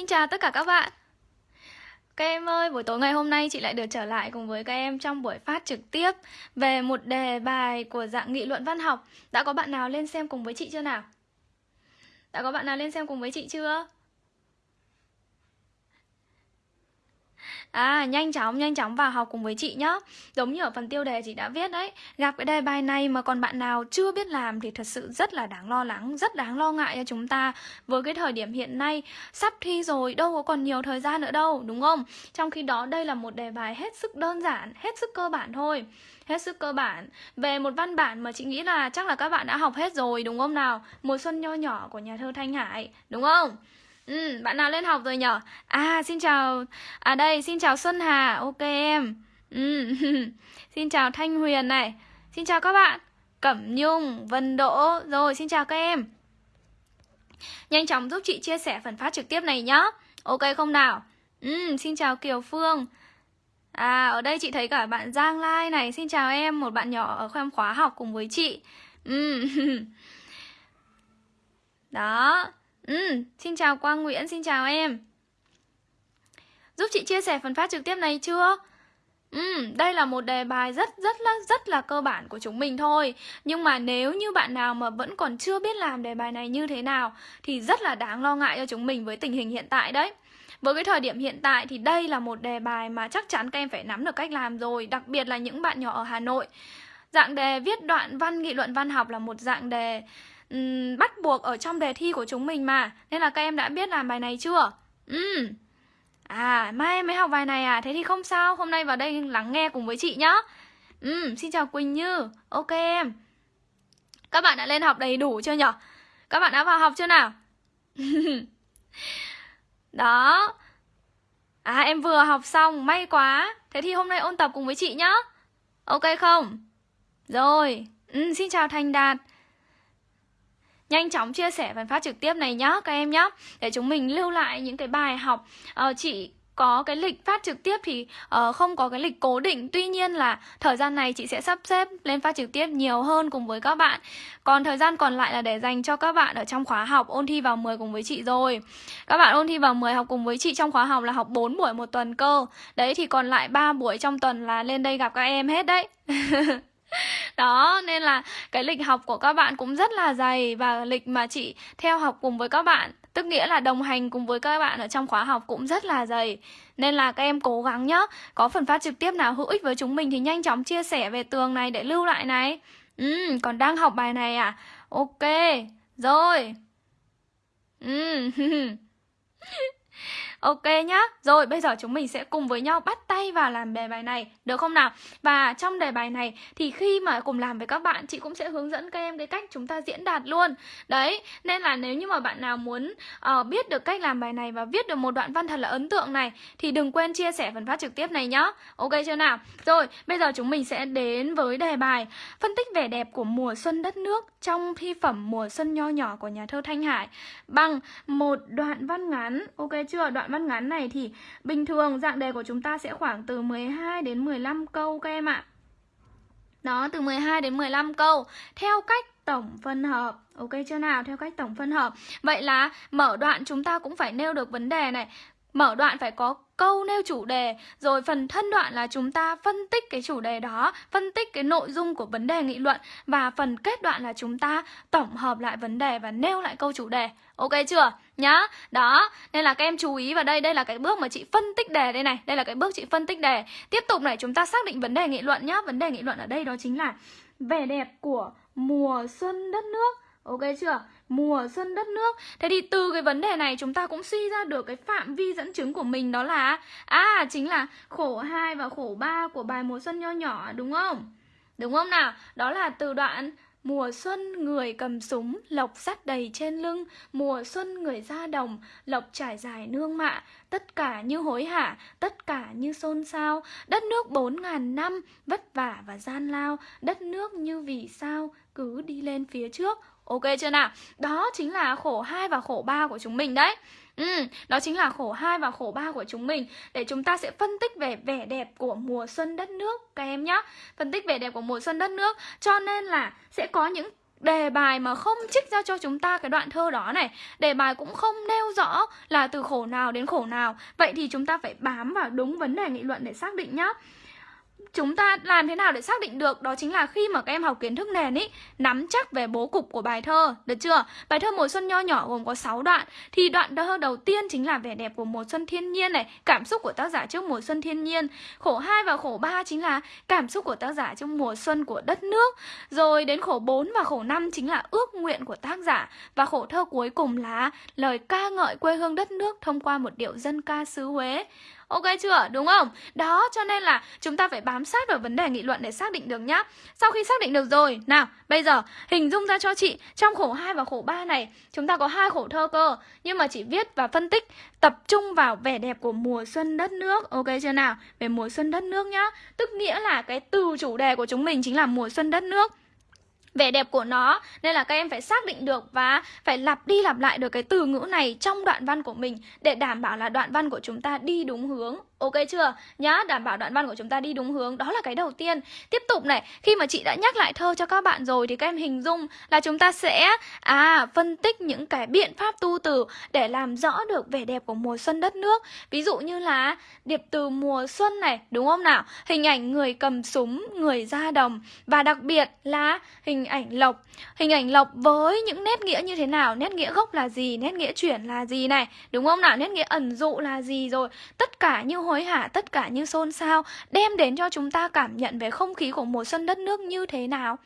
Xin chào tất cả các bạn Các em ơi, buổi tối ngày hôm nay chị lại được trở lại cùng với các em trong buổi phát trực tiếp Về một đề bài của dạng nghị luận văn học Đã có bạn nào lên xem cùng với chị chưa nào? Đã có bạn nào lên xem cùng với chị chưa? À, nhanh chóng, nhanh chóng vào học cùng với chị nhá Giống như ở phần tiêu đề chị đã viết đấy Gặp cái đề bài này mà còn bạn nào chưa biết làm Thì thật sự rất là đáng lo lắng Rất đáng lo ngại cho chúng ta Với cái thời điểm hiện nay Sắp thi rồi, đâu có còn nhiều thời gian nữa đâu Đúng không? Trong khi đó đây là một đề bài hết sức đơn giản Hết sức cơ bản thôi Hết sức cơ bản Về một văn bản mà chị nghĩ là chắc là các bạn đã học hết rồi Đúng không nào? Mùa xuân nho nhỏ của nhà thơ Thanh Hải Đúng không? Ừ, bạn nào lên học rồi nhở? À, xin chào. À đây, xin chào Xuân Hà. Ok em. Ừ. Xin chào Thanh Huyền này. Xin chào các bạn. Cẩm Nhung, Vân Đỗ. Rồi, xin chào các em. Nhanh chóng giúp chị chia sẻ phần phát trực tiếp này nhá. Ok không nào? Ừ, xin chào Kiều Phương. À, ở đây chị thấy cả bạn Giang Lai này. Xin chào em, một bạn nhỏ ở khoa khóa học cùng với chị. Ừ. Đó. Ừ, xin chào Quang Nguyễn, xin chào em. Giúp chị chia sẻ phần phát trực tiếp này chưa? Ừ, đây là một đề bài rất rất là rất là cơ bản của chúng mình thôi. Nhưng mà nếu như bạn nào mà vẫn còn chưa biết làm đề bài này như thế nào Thì rất là đáng lo ngại cho chúng mình với tình hình hiện tại đấy. Với cái thời điểm hiện tại thì đây là một đề bài mà chắc chắn các em phải nắm được cách làm rồi Đặc biệt là những bạn nhỏ ở Hà Nội. Dạng đề viết đoạn văn nghị luận văn học là một dạng đề um, bắt buộc ở trong đề thi của chúng mình mà Nên là các em đã biết làm bài này chưa? Ừ À, mai em mới học bài này à? Thế thì không sao, hôm nay vào đây lắng nghe cùng với chị nhá Ừ, xin chào Quỳnh Như Ok em Các bạn đã lên học đầy đủ chưa nhở? Các bạn đã vào học chưa nào? Đó À em vừa học xong, may quá Thế thì hôm nay ôn tập cùng với chị nhá Ok không? Rồi, ừ, xin chào Thành Đạt nhanh chóng chia sẻ phần phát trực tiếp này nhá các em nhá. Để chúng mình lưu lại những cái bài học. Ờ, uh, chị có cái lịch phát trực tiếp thì uh, không có cái lịch cố định. Tuy nhiên là thời gian này chị sẽ sắp xếp lên phát trực tiếp nhiều hơn cùng với các bạn. Còn thời gian còn lại là để dành cho các bạn ở trong khóa học ôn thi vào 10 cùng với chị rồi. Các bạn ôn thi vào 10 học cùng với chị trong khóa học là học 4 buổi một tuần cơ. Đấy thì còn lại 3 buổi trong tuần là lên đây gặp các em hết đấy. Đó, nên là cái lịch học của các bạn cũng rất là dày Và lịch mà chị theo học cùng với các bạn Tức nghĩa là đồng hành cùng với các bạn ở trong khóa học cũng rất là dày. Nên là các em cố gắng nhá Có phần phát trực tiếp nào hữu ích với chúng mình thì nhanh chóng chia sẻ về tường này để lưu lại này. Ừ, còn đang học bài này à? Ok, rồi. Ừ Ok nhá. Rồi bây giờ chúng mình sẽ cùng với nhau bắt tay vào làm đề bài này. Được không nào? Và trong đề bài này thì khi mà cùng làm với các bạn Chị cũng sẽ hướng dẫn các em cái cách chúng ta diễn đạt luôn. Đấy Nên là nếu như mà bạn nào muốn uh, biết được cách làm bài này Và viết được một đoạn văn thật là ấn tượng này Thì đừng quên chia sẻ phần phát trực tiếp này nhá. Ok chưa nào? Rồi bây giờ chúng mình sẽ đến với đề bài Phân tích vẻ đẹp của mùa xuân đất nước Trong thi phẩm mùa xuân nho nhỏ của nhà thơ Thanh Hải. Bằng một đoạn văn ngắn. Ok chưa? Đoạn văn ngắn này thì bình thường dạng đề của chúng ta sẽ khoảng từ 12 đến 15 câu các em ạ. Đó, từ 12 đến 15 câu theo cách tổng phân hợp. Ok chưa nào? Theo cách tổng phân hợp. Vậy là mở đoạn chúng ta cũng phải nêu được vấn đề này. Mở đoạn phải có câu nêu chủ đề, Rồi phần thân đoạn là chúng ta phân tích cái chủ đề đó, Phân tích cái nội dung của vấn đề nghị luận, Và phần kết đoạn là chúng ta tổng hợp lại vấn đề và nêu lại câu chủ đề. Ok chưa? Nhá. Đó. Nên là các em chú ý vào đây. Đây là cái bước mà chị phân tích đề đây này. Đây là cái bước chị phân tích đề. Tiếp tục này, chúng ta xác định vấn đề nghị luận nhá. Vấn đề nghị luận ở đây đó chính là Vẻ đẹp của mùa xuân đất nước. Ok chưa? Mùa xuân đất nước. Thế thì từ cái vấn đề này chúng ta cũng suy ra được cái phạm vi dẫn chứng của mình đó là À chính là khổ 2 và khổ 3 của bài mùa xuân nho nhỏ đúng không? Đúng không nào? Đó là từ đoạn Mùa xuân người cầm súng, lộc sắt đầy trên lưng. Mùa xuân người ra đồng, lộc trải dài nương mạ. Tất cả như hối hả, tất cả như xôn xao. Đất nước bốn ngàn năm, vất vả và gian lao. Đất nước như vì sao, cứ đi lên phía trước. Ok chưa nào? Đó chính là khổ 2 và khổ 3 của chúng mình đấy. Ừ, đó chính là khổ 2 và khổ 3 của chúng mình. Để chúng ta sẽ phân tích về vẻ đẹp của mùa xuân đất nước Các em nhé Phân tích vẻ đẹp của mùa xuân đất nước Cho nên là sẽ có những đề bài mà không trích ra cho chúng ta cái đoạn thơ đó này. Đề bài cũng không nêu rõ là từ khổ nào đến khổ nào. Vậy thì chúng ta phải bám vào đúng vấn đề nghị luận để xác định nhá chúng ta làm thế nào để xác định được? Đó chính là khi mà các em học kiến thức nền ý, nắm chắc về bố cục của bài thơ. Được chưa? Bài thơ mùa xuân nho nhỏ gồm có 6 đoạn. Thì đoạn thơ đầu tiên chính là vẻ đẹp của mùa xuân thiên nhiên này, cảm xúc của tác giả trước mùa xuân thiên nhiên. Khổ 2 và khổ 3 chính là cảm xúc của tác giả trong mùa xuân của đất nước. Rồi đến khổ 4 và khổ 5 chính là ước nguyện của tác giả. Và khổ thơ cuối cùng là lời ca ngợi quê hương đất nước thông qua một điệu dân ca xứ Huế. Ok chưa? Đúng không? Đó, cho nên là chúng ta phải bám sát vào vấn đề nghị luận để xác định được nhá. Sau khi xác định được rồi, nào, bây giờ hình dung ra cho chị trong khổ 2 và khổ 3 này, chúng ta có hai khổ thơ cơ, nhưng mà chị viết và phân tích tập trung vào vẻ đẹp của mùa xuân đất nước. Ok chưa nào? Về mùa xuân đất nước nhá. Tức nghĩa là cái từ chủ đề của chúng mình chính là mùa xuân đất nước vẻ đẹp của nó. Nên là các em phải xác định được và phải lặp đi lặp lại được cái từ ngữ này trong đoạn văn của mình để đảm bảo là đoạn văn của chúng ta đi đúng hướng. Ok chưa? Nhá, đảm bảo đoạn văn của chúng ta đi đúng hướng Đó là cái đầu tiên Tiếp tục này, khi mà chị đã nhắc lại thơ cho các bạn rồi Thì các em hình dung là chúng ta sẽ À, phân tích những cái biện pháp tu từ Để làm rõ được vẻ đẹp của mùa xuân đất nước Ví dụ như là Điệp từ mùa xuân này, đúng không nào? Hình ảnh người cầm súng, người ra đồng Và đặc biệt là hình ảnh lộc Hình ảnh lộc với những nét nghĩa như thế nào? Nét nghĩa gốc là gì? Nét nghĩa chuyển là gì này? Đúng không nào? Nét nghĩa ẩn dụ là gì rồi? Tất cả như hối hả tất cả như xôn xao, đem đến cho chúng ta cảm nhận về không khí của mùa xuân đất nước như thế nào.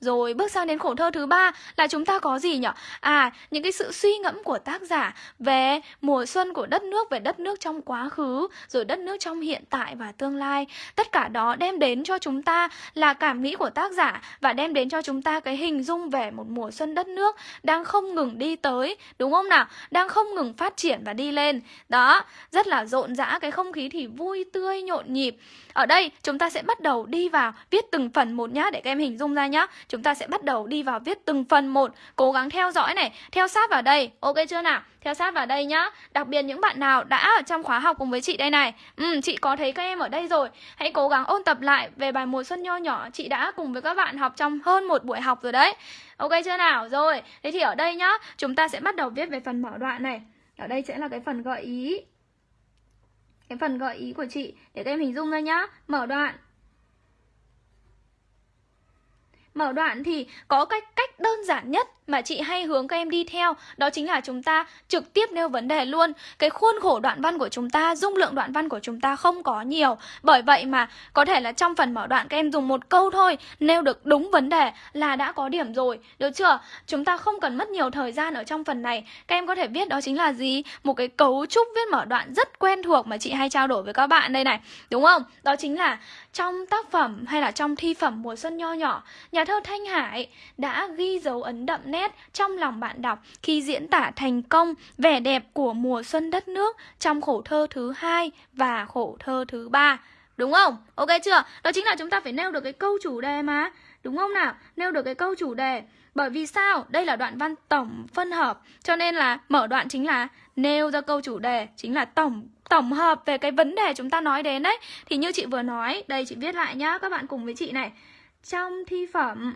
Rồi bước sang đến khổ thơ thứ ba là chúng ta có gì nhỉ? À, những cái sự suy ngẫm của tác giả về mùa xuân của đất nước, về đất nước trong quá khứ, rồi đất nước trong hiện tại và tương lai. Tất cả đó đem đến cho chúng ta là cảm nghĩ của tác giả và đem đến cho chúng ta cái hình dung về một mùa xuân đất nước đang không ngừng đi tới, đúng không nào? Đang không ngừng phát triển và đi lên. Đó, rất là rộn rã, cái không khí thì vui tươi nhộn nhịp. Ở đây chúng ta sẽ bắt đầu đi vào viết từng phần một nhá để các em hình dung ra nhá. Chúng ta sẽ bắt đầu đi vào viết từng phần một, cố gắng theo dõi này, theo sát vào đây. Ok chưa nào? Theo sát vào đây nhá. Đặc biệt những bạn nào đã ở trong khóa học cùng với chị đây này. Ừ, chị có thấy các em ở đây rồi. Hãy cố gắng ôn tập lại về bài mùa xuân nho nhỏ chị đã cùng với các bạn học trong hơn một buổi học rồi đấy. Ok chưa nào? Rồi, thế thì ở đây nhá, chúng ta sẽ bắt đầu viết về phần mở đoạn này. Ở đây sẽ là cái phần gợi ý cái phần gợi ý của chị để các em hình dung ra nhá mở đoạn Mở đoạn thì có cách cách đơn giản nhất mà chị hay hướng các em đi theo Đó chính là chúng ta trực tiếp nêu vấn đề luôn Cái khuôn khổ đoạn văn của chúng ta, dung lượng đoạn văn của chúng ta không có nhiều Bởi vậy mà có thể là trong phần mở đoạn các em dùng một câu thôi Nêu được đúng vấn đề là đã có điểm rồi Được chưa? Chúng ta không cần mất nhiều thời gian ở trong phần này Các em có thể viết đó chính là gì? Một cái cấu trúc viết mở đoạn rất quen thuộc mà chị hay trao đổi với các bạn đây này Đúng không? Đó chính là trong tác phẩm hay là trong thi phẩm mùa xuân nho nhỏ Nhà thơ Thanh Hải đã ghi dấu ấn đậm nét trong lòng bạn đọc khi diễn tả thành công vẻ đẹp của mùa xuân đất nước trong khổ thơ thứ hai và khổ thơ thứ ba Đúng không? Ok chưa? Đó chính là chúng ta phải nêu được cái câu chủ đề mà Đúng không nào? Nêu được cái câu chủ đề Bởi vì sao? Đây là đoạn văn tổng phân hợp, Cho nên là mở đoạn chính là nêu ra câu chủ đề, Chính là tổng tổng hợp về cái vấn đề chúng ta nói đến đấy Thì như chị vừa nói, Đây chị viết lại nhá, Các bạn cùng với chị này Trong thi phẩm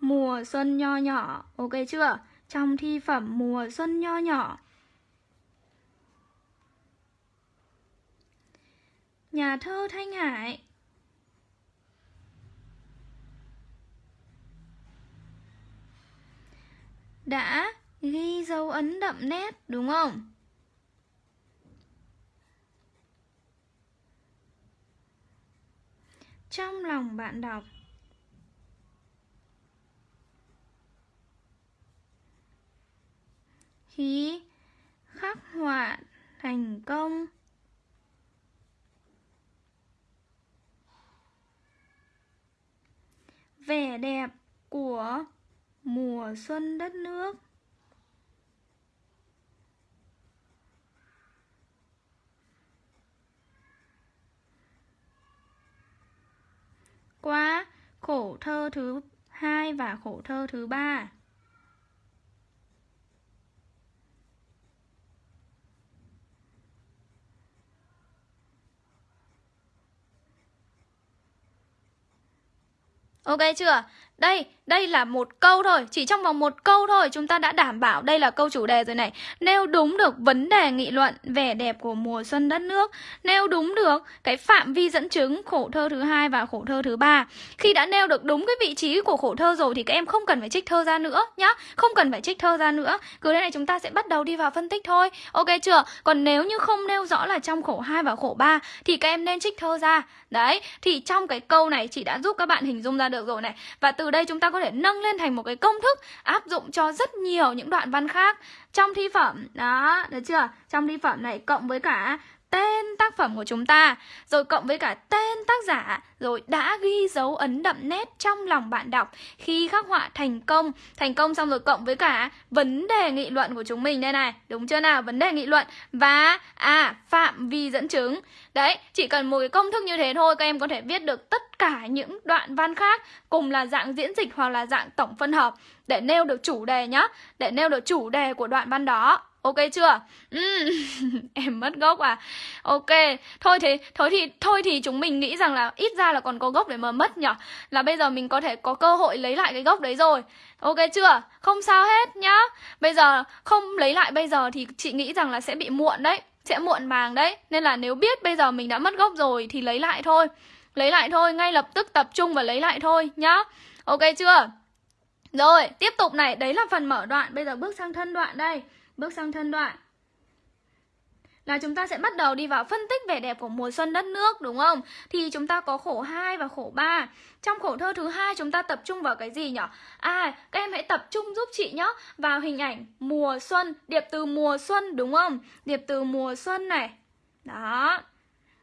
Mùa xuân nho nhỏ Ok chưa? Trong thi phẩm mùa xuân nho nhỏ Nhà thơ Thanh Hải đã ghi dấu ấn đậm nét, đúng không? Trong lòng bạn đọc khí, khắc họa thành công. Vẻ đẹp của mùa xuân đất nước. Qua khổ thơ thứ hai và khổ thơ thứ ba. Ok chưa? Đây, đây là một câu thôi, chỉ trong vòng một câu thôi chúng ta đã đảm bảo đây là câu chủ đề rồi này. Nêu đúng được vấn đề nghị luận vẻ đẹp của mùa xuân đất nước, nêu đúng được cái phạm vi dẫn chứng khổ thơ thứ hai và khổ thơ thứ ba. Khi đã nêu được đúng cái vị trí của khổ thơ rồi thì các em không cần phải trích thơ ra nữa nhá, không cần phải trích thơ ra nữa. Cứ thế này chúng ta sẽ bắt đầu đi vào phân tích thôi. Ok chưa? Còn nếu như không nêu rõ là trong khổ 2 và khổ 3 thì các em nên trích thơ ra. Đấy, thì trong cái câu này chị đã giúp các bạn hình dung ra được rồi này. Và từ đây chúng ta có thể nâng lên thành một cái công thức áp dụng cho rất nhiều những đoạn văn khác trong thi phẩm. Đó, được chưa? Trong thi phẩm này cộng với cả tên tác phẩm của chúng ta, rồi cộng với cả tên tác giả, rồi đã ghi dấu ấn đậm nét trong lòng bạn đọc khi khắc họa thành công. Thành công xong rồi cộng với cả vấn đề nghị luận của chúng mình đây này, đúng chưa nào? Vấn đề nghị luận và à phạm vi dẫn chứng. Đấy, chỉ cần một cái công thức như thế thôi, các em có thể viết được tất cả những đoạn văn khác, cùng là dạng diễn dịch hoặc là dạng tổng phân hợp để nêu được chủ đề nhá, để nêu được chủ đề của đoạn văn đó. Ok chưa? Ừ. em mất gốc à? Ok. Thôi thế thôi thì thôi thì chúng mình nghĩ rằng là ít ra là còn có gốc để mà mất nhở Là bây giờ mình có thể có cơ hội lấy lại cái gốc đấy rồi. Ok chưa? Không sao hết nhá. Bây giờ không lấy lại bây giờ thì chị nghĩ rằng là sẽ bị muộn đấy. Sẽ muộn màng đấy. Nên là nếu biết bây giờ mình đã mất gốc rồi thì lấy lại thôi. Lấy lại thôi, ngay lập tức tập trung và lấy lại thôi nhá. Ok chưa? Rồi, tiếp tục này, đấy là phần mở đoạn, bây giờ bước sang thân đoạn đây. Bước sang thân đoạn là chúng ta sẽ bắt đầu đi vào phân tích vẻ đẹp của mùa xuân đất nước đúng không? Thì chúng ta có khổ 2 và khổ 3. Trong khổ thơ thứ hai chúng ta tập trung vào cái gì nhỉ? À, các em hãy tập trung giúp chị nhé vào hình ảnh mùa xuân, điệp từ mùa xuân đúng không? Điệp từ mùa xuân này. Đó.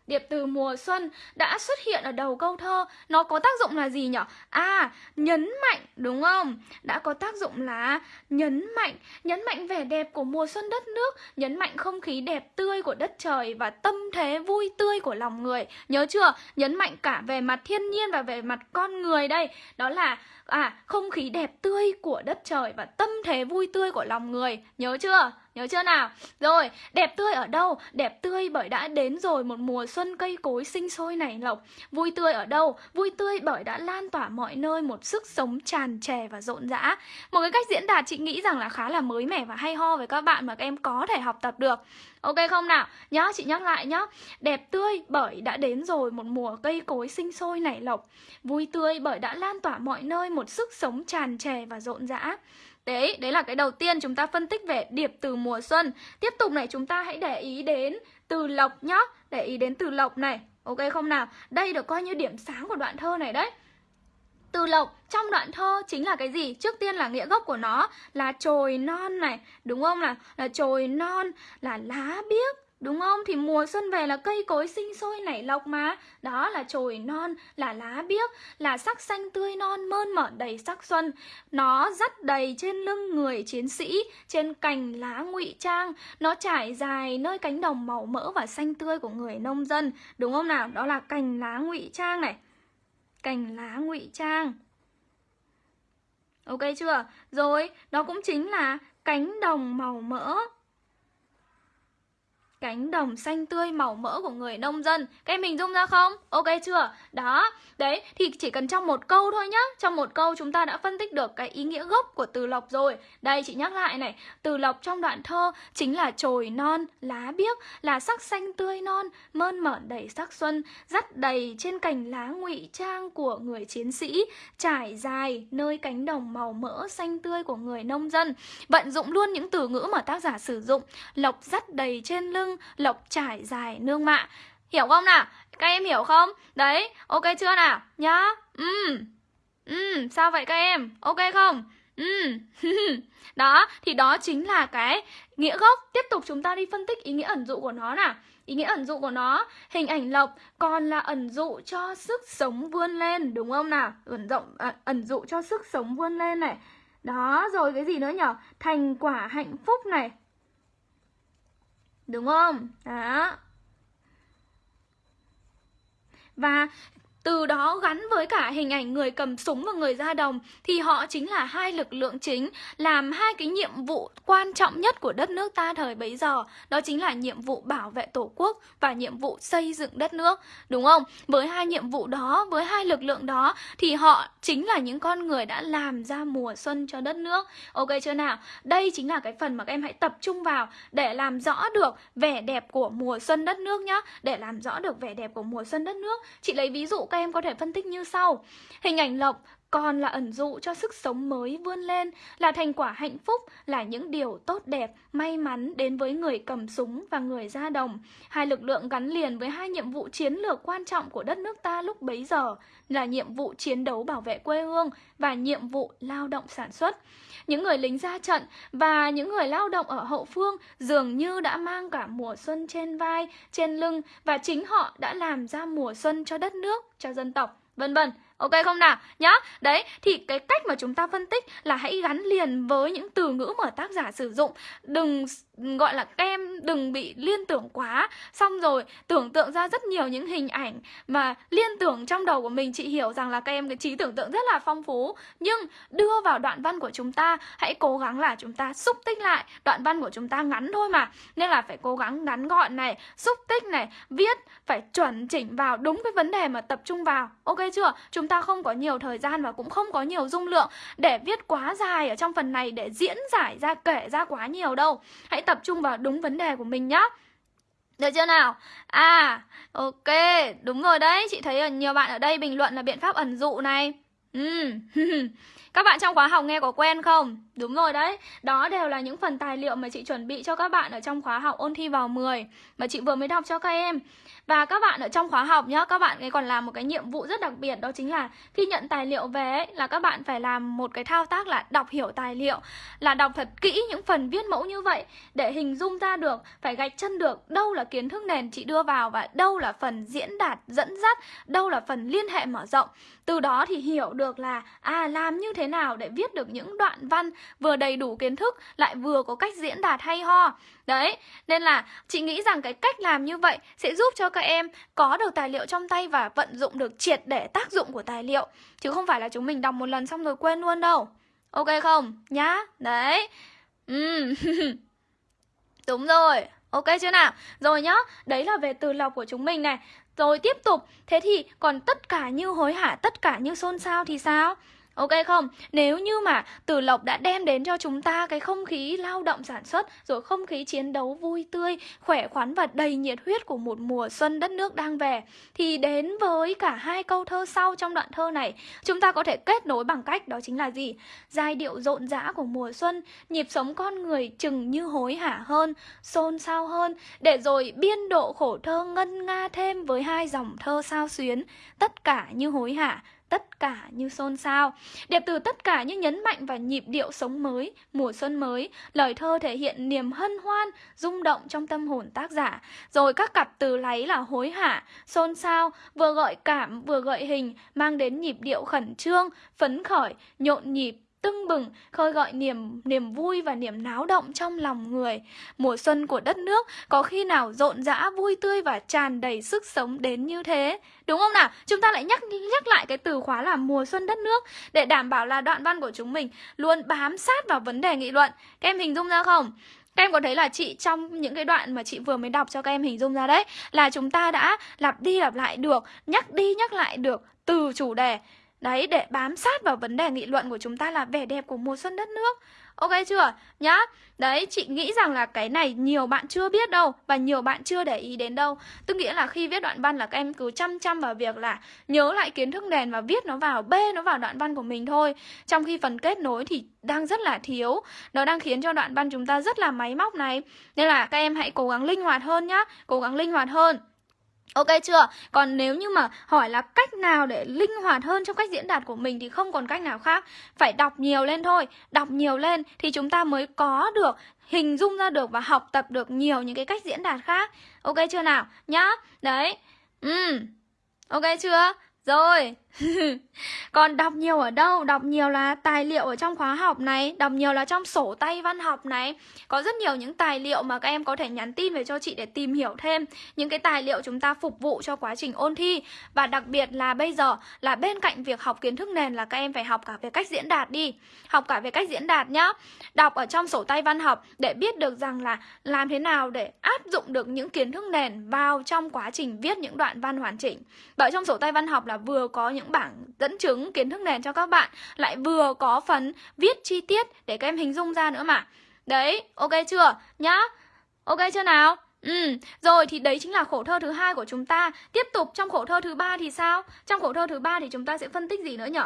Điệp từ mùa xuân đã xuất hiện ở đầu câu thơ Nó có tác dụng là gì nhỉ? À, nhấn mạnh đúng không? Đã có tác dụng là nhấn mạnh Nhấn mạnh vẻ đẹp của mùa xuân đất nước Nhấn mạnh không khí đẹp tươi của đất trời Và tâm thế vui tươi của lòng người Nhớ chưa? Nhấn mạnh cả về mặt thiên nhiên và về mặt con người đây Đó là à không khí đẹp tươi của đất trời Và tâm thế vui tươi của lòng người Nhớ chưa? Nhớ chưa nào? Rồi, đẹp tươi ở đâu? Đẹp tươi bởi đã đến rồi một mùa xuân cây cối sinh sôi nảy lộc. Vui tươi ở đâu? Vui tươi bởi đã lan tỏa mọi nơi một sức sống tràn trề và rộn rã. Một cái cách diễn đạt chị nghĩ rằng là khá là mới mẻ và hay ho với các bạn mà các em có thể học tập được. Ok không nào? nhớ chị nhắc lại nhá. Đẹp tươi bởi đã đến rồi một mùa cây cối sinh sôi nảy lộc. Vui tươi bởi đã lan tỏa mọi nơi một sức sống tràn trề và rộn rã. Đấy, đấy là cái đầu tiên chúng ta phân tích về điệp từ mùa xuân. Tiếp tục này chúng ta hãy để ý đến từ lộc nhá. Để ý đến từ lộc này. Ok không nào? Đây được coi như điểm sáng của đoạn thơ này đấy. Từ lộc trong đoạn thơ chính là cái gì? Trước tiên là nghĩa gốc của nó là chồi non này, đúng không nào? Là chồi non, là lá biếc, Đúng không? Thì mùa xuân về là cây cối sinh sôi nảy lọc mà. Đó là chồi non, là lá biếc Là sắc xanh tươi non mơn mởn đầy sắc xuân. Nó dắt đầy trên lưng người chiến sĩ Trên cành lá ngụy trang. Nó trải dài nơi cánh đồng màu mỡ và xanh tươi của người nông dân. Đúng không nào? Đó là cành lá ngụy trang này. Cành lá ngụy trang. Ok chưa? Rồi, đó cũng chính là cánh đồng màu mỡ cánh đồng xanh tươi màu mỡ của người nông dân. Các em hình dung ra không? Ok chưa? Đó, đấy, thì chỉ cần trong một câu thôi nhá. Trong một câu chúng ta đã phân tích được cái ý nghĩa gốc của từ lộc rồi. Đây, chị nhắc lại này. Từ lộc trong đoạn thơ chính là chồi non, lá biếc Là sắc xanh tươi non, mơn mởn đầy sắc xuân Dắt đầy trên cành lá ngụy trang của người chiến sĩ Trải dài nơi cánh đồng màu mỡ xanh tươi của người nông dân. Vận dụng luôn những từ ngữ mà tác giả sử dụng. Lộc dắt đầy trên lưng lộc trải dài nương mạ Hiểu không nào? Các em hiểu không? Đấy, ok chưa nào? Nhá Ừ Ừ, sao vậy các em? Ok không? Ừ Đó, thì đó chính là cái nghĩa gốc Tiếp tục chúng ta đi phân tích ý nghĩa ẩn dụ của nó nào Ý nghĩa ẩn dụ của nó Hình ảnh lộc còn là ẩn dụ cho sức sống vươn lên Đúng không nào? Ẩn, rộng, à, ẩn dụ cho sức sống vươn lên này Đó, rồi cái gì nữa nhở? Thành quả hạnh phúc này Đúng không? Đó Và từ đó gắn với cả hình ảnh người cầm súng và người ra đồng, thì họ chính là hai lực lượng chính, làm hai cái nhiệm vụ quan trọng nhất của đất nước ta thời bấy giờ. Đó chính là nhiệm vụ bảo vệ tổ quốc và nhiệm vụ xây dựng đất nước, đúng không? Với hai nhiệm vụ đó, với hai lực lượng đó, thì họ chính là những con người đã làm ra mùa xuân cho đất nước. Ok chưa nào? Đây chính là cái phần mà các em hãy tập trung vào để làm rõ được vẻ đẹp của mùa xuân đất nước nhá. Để làm rõ được vẻ đẹp của mùa xuân đất nước, chị lấy ví dụ các em có thể phân tích như sau. Hình ảnh lộc còn là ẩn dụ cho sức sống mới vươn lên, là thành quả hạnh phúc, là những điều tốt đẹp, may mắn đến với người cầm súng và người ra đồng. Hai lực lượng gắn liền với hai nhiệm vụ chiến lược quan trọng của đất nước ta lúc bấy giờ là nhiệm vụ chiến đấu bảo vệ quê hương và nhiệm vụ lao động sản xuất. Những người lính ra trận và những người lao động ở hậu phương dường như đã mang cả mùa xuân trên vai, trên lưng và chính họ đã làm ra mùa xuân cho đất nước, cho dân tộc, vân vân. Ok không nào? Nhá. Đấy, thì cái cách mà chúng ta phân tích là hãy gắn liền với những từ ngữ mà tác giả sử dụng. Đừng gọi là em đừng bị liên tưởng quá. Xong rồi, tưởng tượng ra rất nhiều những hình ảnh mà liên tưởng trong đầu của mình. Chị hiểu rằng là các em cái trí tưởng tượng rất là phong phú. Nhưng đưa vào đoạn văn của chúng ta, hãy cố gắng là chúng ta xúc tích lại. Đoạn văn của chúng ta ngắn thôi mà. Nên là phải cố gắng ngắn gọn này, xúc tích này, viết, phải chuẩn chỉnh vào đúng cái vấn đề mà tập trung vào. Ok chưa? Chúng ta không có nhiều thời gian và cũng không có nhiều dung lượng để viết quá dài ở trong phần này, để diễn giải ra, kể ra quá nhiều đâu. Hãy tập trung vào đúng vấn đề của mình nhá. Được chưa nào? À, ok, đúng rồi đấy. Chị thấy nhiều bạn ở đây bình luận là biện pháp ẩn dụ này. Ừ, các bạn trong khóa học nghe có quen không? Đúng rồi đấy, đó đều là những phần tài liệu mà chị chuẩn bị cho các bạn ở trong khóa học ôn thi vào 10 Mà chị vừa mới đọc cho các em và các bạn ở trong khóa học nhá, các bạn ấy còn làm một cái nhiệm vụ rất đặc biệt đó chính là khi nhận tài liệu về ấy, là các bạn phải làm một cái thao tác là đọc hiểu tài liệu, là đọc thật kỹ những phần viết mẫu như vậy để hình dung ra được, phải gạch chân được đâu là kiến thức nền chị đưa vào và đâu là phần diễn đạt dẫn dắt, đâu là phần liên hệ mở rộng. Từ đó thì hiểu được được là à làm như thế nào để viết được những đoạn văn vừa đầy đủ kiến thức lại vừa có cách diễn đạt hay ho. Đấy, nên là chị nghĩ rằng cái cách làm như vậy sẽ giúp cho các em có được tài liệu trong tay và vận dụng được triệt để tác dụng của tài liệu Chứ không phải là chúng mình đọc một lần xong rồi quên luôn đâu Ok không? Nhá, đấy ừ. Đúng rồi, ok chưa nào? Rồi nhá, đấy là về từ lọc của chúng mình này rồi tiếp tục, thế thì còn tất cả như hối hả, tất cả như xôn xao thì sao? Ok không? Nếu như mà Tử Lộc đã đem đến cho chúng ta cái không khí lao động sản xuất Rồi không khí chiến đấu vui tươi, khỏe khoắn và đầy nhiệt huyết của một mùa xuân đất nước đang về Thì đến với cả hai câu thơ sau trong đoạn thơ này Chúng ta có thể kết nối bằng cách đó chính là gì? Giai điệu rộn rã của mùa xuân Nhịp sống con người chừng như hối hả hơn, xôn xao hơn Để rồi biên độ khổ thơ ngân nga thêm với hai dòng thơ sao xuyến Tất cả như hối hả tất cả như xôn xao. Điệp từ tất cả như nhấn mạnh vào nhịp điệu sống mới, mùa xuân mới. Lời thơ thể hiện niềm hân hoan, rung động trong tâm hồn tác giả. Rồi các cặp từ láy là hối hả, xôn xao, vừa gợi cảm vừa gợi hình, mang đến nhịp điệu khẩn trương, phấn khởi, nhộn nhịp, tưng bừng, khơi gọi niềm niềm vui và niềm náo động trong lòng người. Mùa xuân của đất nước có khi nào rộn rã, vui tươi và tràn đầy sức sống đến như thế? Đúng không nào? Chúng ta lại nhắc nhắc lại cái từ khóa là mùa xuân đất nước để đảm bảo là đoạn văn của chúng mình luôn bám sát vào vấn đề nghị luận. Các em hình dung ra không? Các em có thấy là chị trong những cái đoạn mà chị vừa mới đọc cho các em hình dung ra đấy Là chúng ta đã lặp đi lặp lại được, nhắc đi nhắc lại được từ chủ đề Đấy, để bám sát vào vấn đề nghị luận của chúng ta là vẻ đẹp của mùa xuân đất nước. Ok chưa? Nhá. Đấy, chị nghĩ rằng là cái này nhiều bạn chưa biết đâu Và nhiều bạn chưa để ý đến đâu. Tức nghĩa là khi viết đoạn văn là các em cứ chăm chăm vào việc là Nhớ lại kiến thức nền và viết nó vào Bê nó vào đoạn văn của mình thôi. Trong khi phần kết nối thì đang rất là thiếu. Nó đang khiến cho đoạn văn chúng ta rất là máy móc này. Nên là các em hãy cố gắng linh hoạt hơn nhá. Cố gắng linh hoạt hơn. Ok chưa? Còn nếu như mà hỏi là cách nào để linh hoạt hơn trong cách diễn đạt của mình thì không còn cách nào khác. Phải đọc nhiều lên thôi. Đọc nhiều lên thì chúng ta mới có được, hình dung ra được và học tập được nhiều những cái cách diễn đạt khác. Ok chưa nào? Nhá. Đấy. Ừ. Ok chưa? Rồi. Còn đọc nhiều ở đâu? Đọc nhiều là tài liệu ở trong khóa học này, Đọc nhiều là trong sổ tay văn học này. Có rất nhiều những tài liệu mà các em có thể nhắn tin về cho chị để tìm hiểu thêm. Những cái tài liệu chúng ta phục vụ cho quá trình ôn thi. Và đặc biệt là bây giờ, là bên cạnh việc học kiến thức nền là các em phải học cả về cách diễn đạt đi. Học cả về cách diễn đạt nhá. Đọc ở trong sổ tay văn học để biết được rằng là làm thế nào để áp dụng được những kiến thức nền vào trong quá trình viết những đoạn văn hoàn chỉnh. Bởi trong sổ tay văn học là vừa có những bảng dẫn chứng kiến thức nền cho các bạn Lại vừa có phần viết chi tiết để các em hình dung ra nữa mà Đấy, ok chưa? Nhá Ok chưa nào? Ừ, rồi thì đấy chính là khổ thơ thứ hai của chúng ta. Tiếp tục trong khổ thơ thứ ba thì sao? Trong khổ thơ thứ ba thì chúng ta sẽ phân tích gì nữa nhỉ?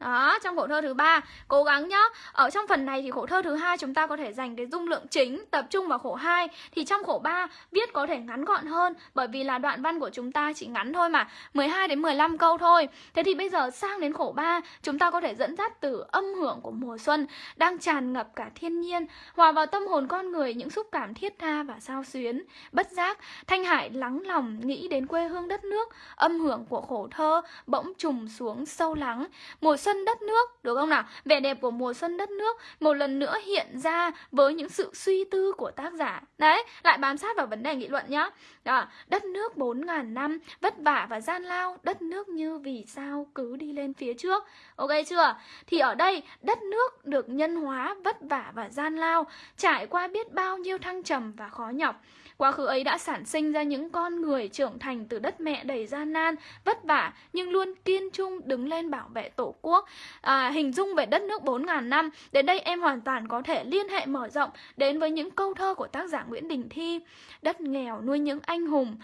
Đó, trong khổ thơ thứ ba cố gắng nhá. Ở trong phần này thì khổ thơ thứ hai chúng ta có thể dành cái dung lượng chính tập trung vào khổ 2 thì trong khổ 3 viết có thể ngắn gọn hơn bởi vì là đoạn văn của chúng ta chỉ ngắn thôi mà, 12 đến 15 câu thôi. Thế thì bây giờ sang đến khổ 3, chúng ta có thể dẫn dắt từ âm hưởng của mùa xuân đang tràn ngập cả thiên nhiên, hòa vào tâm hồn con người những xúc cảm thiết tha và sao xuyến. Bất giác, Thanh Hải lắng lòng nghĩ đến quê hương đất nước, âm hưởng của khổ thơ bỗng trùng xuống sâu lắng. Mùa xuân đất nước được không nào? Vẻ đẹp của mùa xuân đất nước một lần nữa hiện ra với những sự suy tư của tác giả. Đấy lại bám sát vào vấn đề nghị luận nhá. Đó, đất nước bốn ngàn năm vất vả và gian lao đất nước như vì sao cứ đi lên phía trước. Ok chưa? Thì ở đây đất nước được nhân hóa vất vả và gian lao trải qua biết bao nhiêu thăng trầm và khó nhọc. Quá khứ ấy đã sản sinh ra những con người trưởng thành từ đất mẹ đầy gian nan, vất vả nhưng luôn kiên trung đứng lên bảo vệ tổ quốc. À, hình dung về đất nước 4.000 năm, đến đây em hoàn toàn có thể liên hệ mở rộng đến với những câu thơ của tác giả Nguyễn Đình Thi. Đất nghèo nuôi những anh hùng,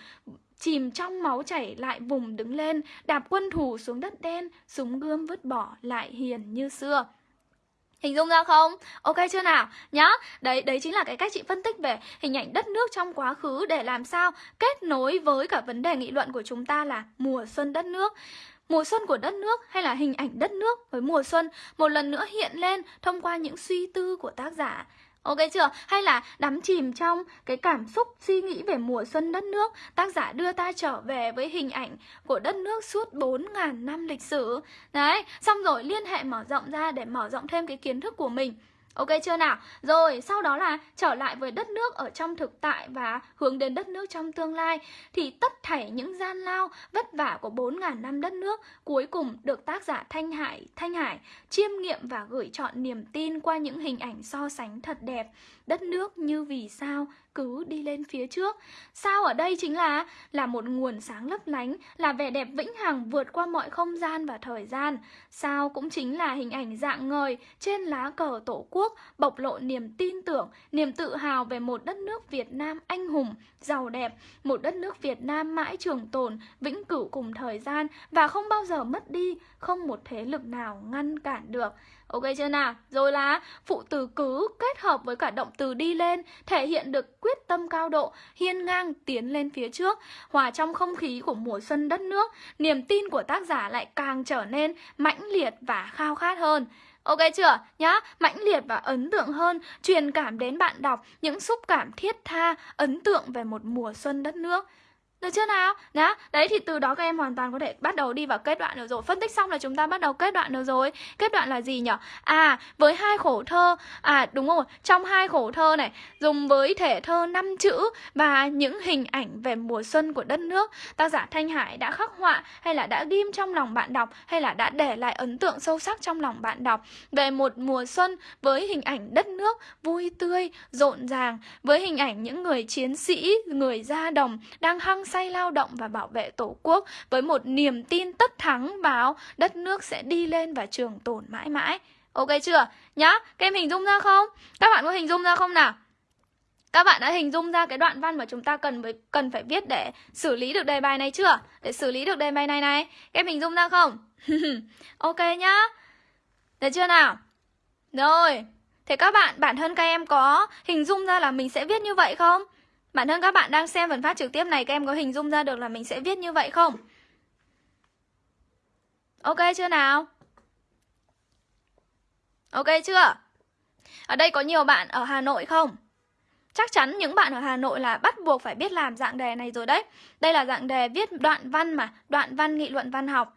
chìm trong máu chảy lại vùng đứng lên, đạp quân thù xuống đất đen, súng gươm vứt bỏ lại hiền như xưa. Hình dung ra không? Ok chưa nào? Nhá, đấy đấy chính là cái cách chị phân tích về hình ảnh đất nước trong quá khứ để làm sao kết nối với cả vấn đề nghị luận của chúng ta là mùa xuân đất nước. Mùa xuân của đất nước hay là hình ảnh đất nước với mùa xuân một lần nữa hiện lên thông qua những suy tư của tác giả. Ok chưa? Hay là đắm chìm trong cái cảm xúc suy nghĩ về mùa xuân đất nước? Tác giả đưa ta trở về với hình ảnh của đất nước suốt 4.000 năm lịch sử. Đấy, xong rồi liên hệ mở rộng ra để mở rộng thêm cái kiến thức của mình. Ok chưa nào? Rồi, sau đó là trở lại với đất nước ở trong thực tại và hướng đến đất nước trong tương lai thì tất thảy những gian lao, vất vả của 4.000 năm đất nước cuối cùng được tác giả Thanh Hải, Thanh Hải chiêm nghiệm và gửi chọn niềm tin qua những hình ảnh so sánh thật đẹp. Đất nước như vì sao cứ đi lên phía trước. Sao ở đây chính là là một nguồn sáng lấp lánh, là vẻ đẹp vĩnh hằng vượt qua mọi không gian và thời gian. Sao cũng chính là hình ảnh dạng ngời trên lá cờ tổ quốc bộc lộ niềm tin tưởng, niềm tự hào về một đất nước Việt Nam anh hùng, giàu đẹp, một đất nước Việt Nam mãi trường tồn, vĩnh cửu cùng thời gian và không bao giờ mất đi, không một thế lực nào ngăn cản được. Ok chưa nào? Rồi là phụ từ cứ kết hợp với cả động từ đi lên thể hiện được quyết tâm cao độ, hiên ngang tiến lên phía trước, hòa trong không khí của mùa xuân đất nước, niềm tin của tác giả lại càng trở nên mãnh liệt và khao khát hơn. Ok chưa? Nhá, mãnh liệt và ấn tượng hơn, truyền cảm đến bạn đọc những xúc cảm thiết tha, ấn tượng về một mùa xuân đất nước. Được chưa nào? Đó, đấy thì từ đó các em hoàn toàn có thể bắt đầu đi vào kết đoạn được rồi Phân tích xong là chúng ta bắt đầu kết đoạn được rồi Kết đoạn là gì nhỉ? À, với hai khổ thơ À, đúng rồi, trong hai khổ thơ này Dùng với thể thơ năm chữ Và những hình ảnh về mùa xuân của đất nước Tác giả Thanh Hải đã khắc họa Hay là đã ghim trong lòng bạn đọc Hay là đã để lại ấn tượng sâu sắc trong lòng bạn đọc Về một mùa xuân với hình ảnh đất nước vui tươi, rộn ràng Với hình ảnh những người chiến sĩ, người ra đồng Đang hăng say lao động và bảo vệ Tổ quốc với một niềm tin tất thắng vào đất nước sẽ đi lên và trường tồn mãi mãi. Ok chưa? Nhá, các em hình dung ra không? Các bạn có hình dung ra không nào? Các bạn đã hình dung ra cái đoạn văn mà chúng ta cần phải, cần phải viết để xử lý được đề bài này chưa? Để xử lý được đề bài này này. Các em hình dung ra không? ok nhá. Được chưa nào? Rồi. Thế các bạn, bản thân các em có hình dung ra là mình sẽ viết như vậy không? Bản thân các bạn đang xem phần phát trực tiếp này, Các em có hình dung ra được là mình sẽ viết như vậy không? Ok chưa nào? Ok chưa? Ở đây có nhiều bạn ở Hà Nội không? Chắc chắn những bạn ở Hà Nội là bắt buộc phải biết làm dạng đề này rồi đấy Đây là dạng đề viết đoạn văn mà, Đoạn văn nghị luận văn học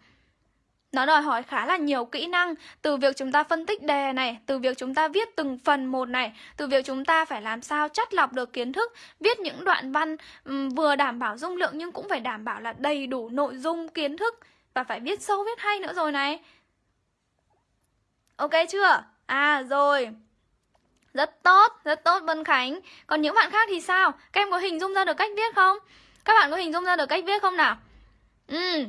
nó đòi hỏi khá là nhiều kỹ năng từ việc chúng ta phân tích đề này, từ việc chúng ta viết từng phần một này, từ việc chúng ta phải làm sao chắt lọc được kiến thức, viết những đoạn văn um, vừa đảm bảo dung lượng nhưng cũng phải đảm bảo là đầy đủ nội dung kiến thức và phải viết sâu viết hay nữa rồi này. Ok chưa? À rồi. Rất tốt, rất tốt Vân Khánh. Còn những bạn khác thì sao? Các em có hình dung ra được cách viết không? Các bạn có hình dung ra được cách viết không nào? Ừ.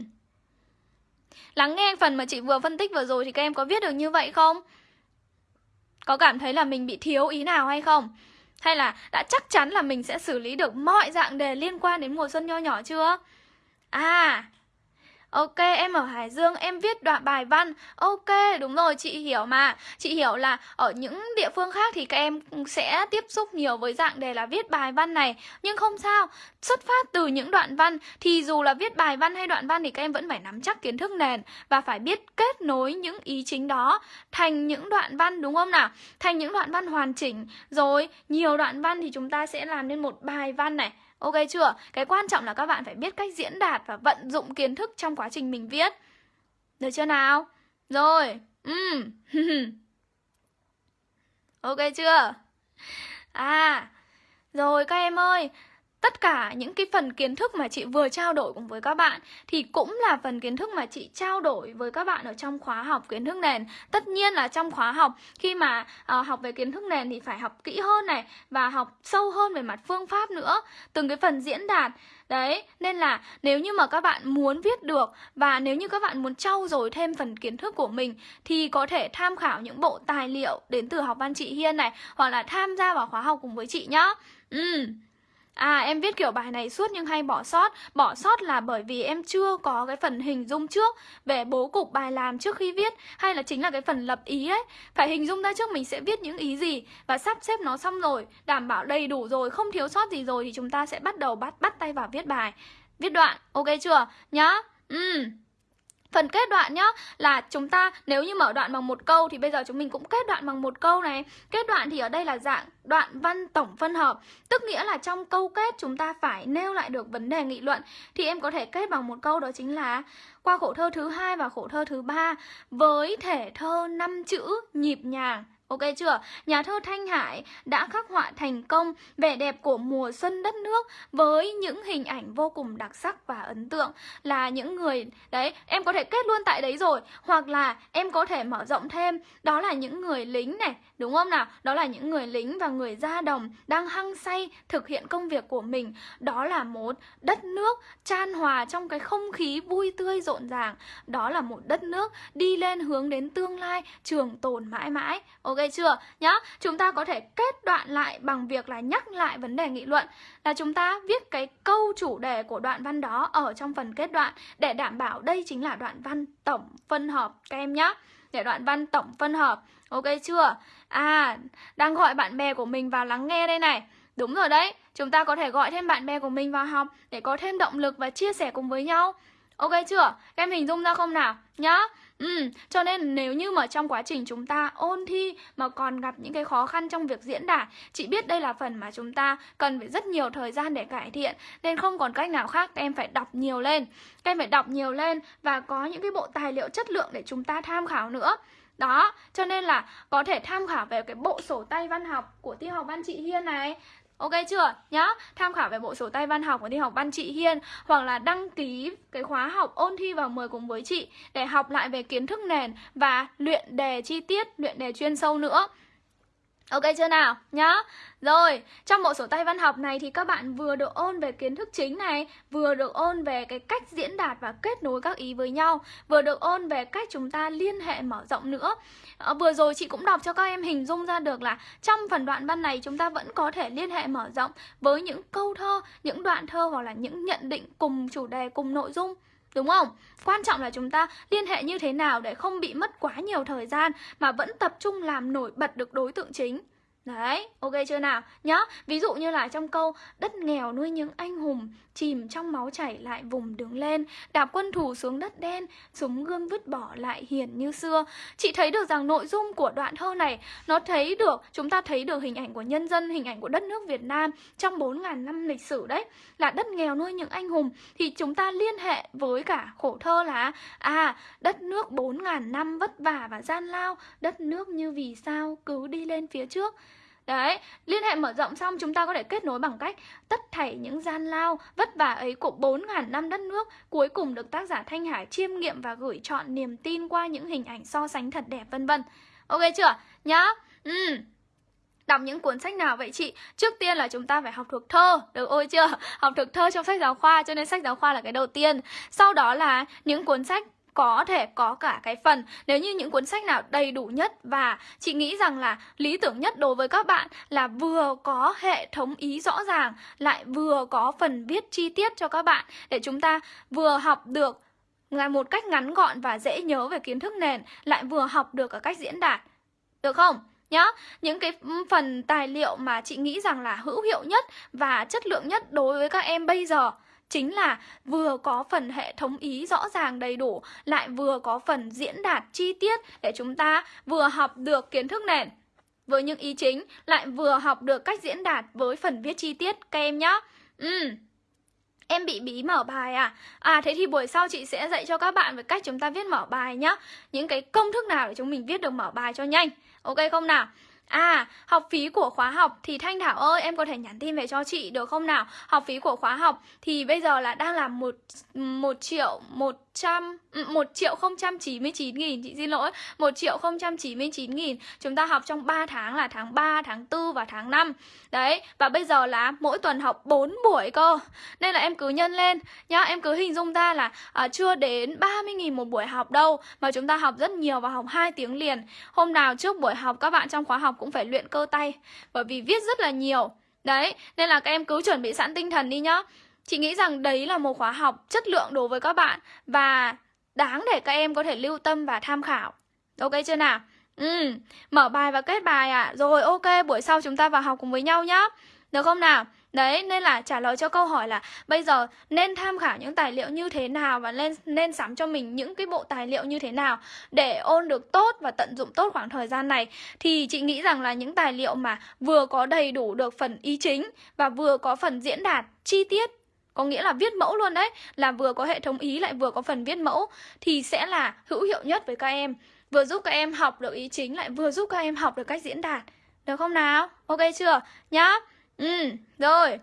Lắng nghe phần mà chị vừa phân tích vừa rồi thì các em có viết được như vậy không? Có cảm thấy là mình bị thiếu ý nào hay không? Hay là đã chắc chắn là mình sẽ xử lý được mọi dạng đề liên quan đến mùa xuân nho nhỏ chưa? À, Ok, em ở Hải Dương, em viết đoạn bài văn. Ok, đúng rồi, chị hiểu mà. Chị hiểu là ở những địa phương khác thì các em sẽ tiếp xúc nhiều với dạng đề là viết bài văn này. Nhưng không sao, xuất phát từ những đoạn văn Thì dù là viết bài văn hay đoạn văn thì các em vẫn phải nắm chắc kiến thức nền Và phải biết kết nối những ý chính đó thành những đoạn văn đúng không nào? Thành những đoạn văn hoàn chỉnh. Rồi, nhiều đoạn văn thì chúng ta sẽ làm nên một bài văn này. Ok chưa? Cái quan trọng là các bạn phải biết cách diễn đạt và vận dụng kiến thức trong quá trình mình viết. Được chưa nào? Rồi. Ừ. ok chưa? À. Rồi các em ơi, tất cả những cái phần kiến thức mà chị vừa trao đổi cùng với các bạn thì cũng là phần kiến thức mà chị trao đổi với các bạn ở trong khóa học kiến thức nền. Tất nhiên là trong khóa học khi mà uh, học về kiến thức nền thì phải học kỹ hơn này và học sâu hơn về mặt phương pháp nữa, từng cái phần diễn đạt. Đấy, nên là nếu như mà các bạn muốn viết được và nếu như các bạn muốn trau dồi thêm phần kiến thức của mình thì có thể tham khảo những bộ tài liệu đến từ học văn chị Hiên này hoặc là tham gia vào khóa học cùng với chị nhá. Ừ. À em viết kiểu bài này suốt nhưng hay bỏ sót. Bỏ sót là bởi vì em chưa có cái phần hình dung trước Về bố cục bài làm trước khi viết Hay là chính là cái phần lập ý ấy. Phải hình dung ra trước mình sẽ viết những ý gì Và sắp xếp nó xong rồi Đảm bảo đầy đủ rồi, không thiếu sót gì rồi Thì chúng ta sẽ bắt đầu bắt bắt tay vào viết bài. Viết đoạn, ok chưa? Nhá. Ừ Phần kết đoạn nhá là chúng ta nếu như mở đoạn bằng một câu thì bây giờ chúng mình cũng kết đoạn bằng một câu này. Kết đoạn thì ở đây là dạng đoạn văn tổng phân hợp, tức nghĩa là trong câu kết chúng ta phải nêu lại được vấn đề nghị luận. Thì em có thể kết bằng một câu đó chính là qua khổ thơ thứ hai và khổ thơ thứ ba với thể thơ năm chữ nhịp nhàng. Ok chưa? Nhà thơ Thanh Hải đã khắc họa thành công vẻ đẹp của mùa xuân đất nước với những hình ảnh vô cùng đặc sắc và ấn tượng là những người đấy, em có thể kết luôn tại đấy rồi hoặc là em có thể mở rộng thêm đó là những người lính này, đúng không nào? Đó là những người lính và người gia đồng đang hăng say thực hiện công việc của mình. Đó là một đất nước chan hòa trong cái không khí vui tươi rộn ràng. Đó là một đất nước đi lên hướng đến tương lai trường tồn mãi mãi. Ok chưa? Nhá, chúng ta có thể kết đoạn lại bằng việc là nhắc lại vấn đề nghị luận là chúng ta viết cái câu chủ đề của đoạn văn đó ở trong phần kết đoạn để đảm bảo đây chính là đoạn văn tổng phân hợp các em nhá. Để đoạn văn tổng phân hợp. Ok chưa? À, đang gọi bạn bè của mình vào lắng nghe đây này. Đúng rồi đấy, chúng ta có thể gọi thêm bạn bè của mình vào học để có thêm động lực và chia sẻ cùng với nhau. Ok chưa? Các em hình dung ra không nào? Nhá. Ừ, cho nên nếu như mà trong quá trình chúng ta ôn thi mà còn gặp những cái khó khăn trong việc diễn đạt Chị biết đây là phần mà chúng ta cần phải rất nhiều thời gian để cải thiện Nên không còn cách nào khác, các em phải đọc nhiều lên. Các em phải đọc nhiều lên và có những cái bộ tài liệu chất lượng để chúng ta tham khảo nữa. Đó, cho nên là có thể tham khảo về cái bộ sổ tay văn học của thi học văn chị Hiên này Ok chưa? Nhá, tham khảo về bộ sổ tay văn học của thi học văn chị Hiên Hoặc là đăng ký cái khóa học ôn thi vào 10 cùng với chị Để học lại về kiến thức nền và luyện đề chi tiết, luyện đề chuyên sâu nữa Ok chưa nào? Nhá. Rồi, trong bộ sổ tay văn học này thì các bạn vừa được ôn về kiến thức chính này Vừa được ôn về cái cách diễn đạt và kết nối các ý với nhau Vừa được ôn về cách chúng ta liên hệ mở rộng nữa. À, Vừa rồi chị cũng đọc cho các em hình dung ra được là Trong phần đoạn văn này chúng ta vẫn có thể liên hệ mở rộng Với những câu thơ, những đoạn thơ hoặc là những nhận định cùng chủ đề, cùng nội dung. Đúng không? Quan trọng là chúng ta liên hệ như thế nào để không bị mất quá nhiều thời gian mà vẫn tập trung làm nổi bật được đối tượng chính. Đấy, ok chưa nào? Nhá, ví dụ như là trong câu Đất nghèo nuôi những anh hùng chìm trong máu chảy lại vùng đứng lên, đạp quân thủ xuống đất đen, súng gương vứt bỏ lại hiền như xưa. Chị thấy được rằng nội dung của đoạn thơ này nó thấy được, chúng ta thấy được hình ảnh của nhân dân, hình ảnh của đất nước Việt Nam trong 4.000 năm lịch sử đấy, là đất nghèo nuôi những anh hùng thì chúng ta liên hệ với cả khổ thơ là à, đất nước 4.000 năm vất vả và gian lao, đất nước như vì sao cứ đi lên phía trước. Đấy, liên hệ mở rộng xong chúng ta có thể kết nối bằng cách tất thảy những gian lao, vất vả ấy của 4.000 năm đất nước cuối cùng được tác giả Thanh Hải chiêm nghiệm và gửi chọn niềm tin qua những hình ảnh so sánh thật đẹp vân vân. Ok chưa? Nhá. Ừ. Đọc những cuốn sách nào vậy chị? Trước tiên là chúng ta phải học thuộc thơ, được ôi chưa? Học thuộc thơ trong sách giáo khoa, cho nên sách giáo khoa là cái đầu tiên. Sau đó là những cuốn sách có thể có cả cái phần. Nếu như những cuốn sách nào đầy đủ nhất và chị nghĩ rằng là lý tưởng nhất đối với các bạn là vừa có hệ thống ý rõ ràng, lại vừa có phần viết chi tiết cho các bạn để chúng ta vừa học được một cách ngắn gọn và dễ nhớ về kiến thức nền, lại vừa học được ở cách diễn đạt. Được không? Nhá. Những cái phần tài liệu mà chị nghĩ rằng là hữu hiệu nhất và chất lượng nhất đối với các em bây giờ chính là vừa có phần hệ thống ý rõ ràng đầy đủ, lại vừa có phần diễn đạt chi tiết để chúng ta vừa học được kiến thức nền với những ý chính, lại vừa học được cách diễn đạt với phần viết chi tiết, các em nhá. Ừ. Em bị bí mở bài à? À thế thì buổi sau chị sẽ dạy cho các bạn về cách chúng ta viết mở bài nhá. Những cái công thức nào để chúng mình viết được mở bài cho nhanh. Ok không nào? À, học phí của khóa học thì Thanh Thảo ơi, em có thể nhắn tin về cho chị được không nào? Học phí của khóa học thì bây giờ là đang là một một triệu một 100 1 ừ, triệu không trăm chín mươi chín nghìn. Chị xin lỗi 1 triệu không trăm chín mươi chín nghìn. Chúng ta học trong 3 tháng là tháng 3, tháng 4 và tháng 5 đấy và bây giờ là mỗi tuần học 4 buổi cơ. Nên là em cứ nhân lên nhá. Em cứ hình dung ra là à, chưa đến 30 nghìn một buổi học đâu mà chúng ta học rất nhiều và học 2 tiếng liền. Hôm nào trước buổi học các bạn trong khóa học cũng phải luyện cơ tay bởi vì viết rất là nhiều. Đấy nên là các em cứ chuẩn bị sẵn tinh thần đi nhá. Chị nghĩ rằng đấy là một khóa học chất lượng đối với các bạn và đáng để các em có thể lưu tâm và tham khảo. Ok chưa nào? Ừ, mở bài và kết bài ạ. À. Rồi ok, buổi sau chúng ta vào học cùng với nhau nhá. Được không nào? Đấy, nên là trả lời cho câu hỏi là bây giờ nên tham khảo những tài liệu như thế nào và nên nên sắm cho mình những cái bộ tài liệu như thế nào để ôn được tốt và tận dụng tốt khoảng thời gian này thì chị nghĩ rằng là những tài liệu mà vừa có đầy đủ được phần ý chính và vừa có phần diễn đạt chi tiết có nghĩa là viết mẫu luôn đấy. Là vừa có hệ thống ý, lại vừa có phần viết mẫu. Thì sẽ là hữu hiệu nhất với các em. Vừa giúp các em học được ý chính, lại vừa giúp các em học được cách diễn đạt. Được không nào? Ok chưa? Nhá. Ừ rồi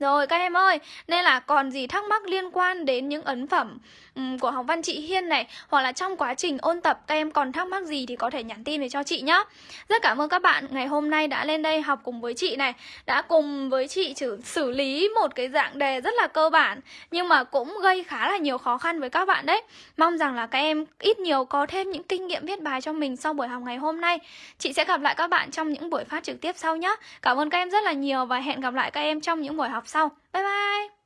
rồi các em ơi, nên là còn gì thắc mắc liên quan đến những ấn phẩm um, của học văn chị Hiên này Hoặc là trong quá trình ôn tập các em còn thắc mắc gì thì có thể nhắn tin về cho chị nhé Rất cảm ơn các bạn ngày hôm nay đã lên đây học cùng với chị này Đã cùng với chị xử, xử lý một cái dạng đề rất là cơ bản Nhưng mà cũng gây khá là nhiều khó khăn với các bạn đấy. Mong rằng là các em ít nhiều có thêm những kinh nghiệm viết bài cho mình sau buổi học ngày hôm nay. Chị sẽ gặp lại các bạn trong những buổi phát trực tiếp sau nhé Cảm ơn các em rất là nhiều và hẹn gặp lại các em trong những buổi học sau. Bye bye!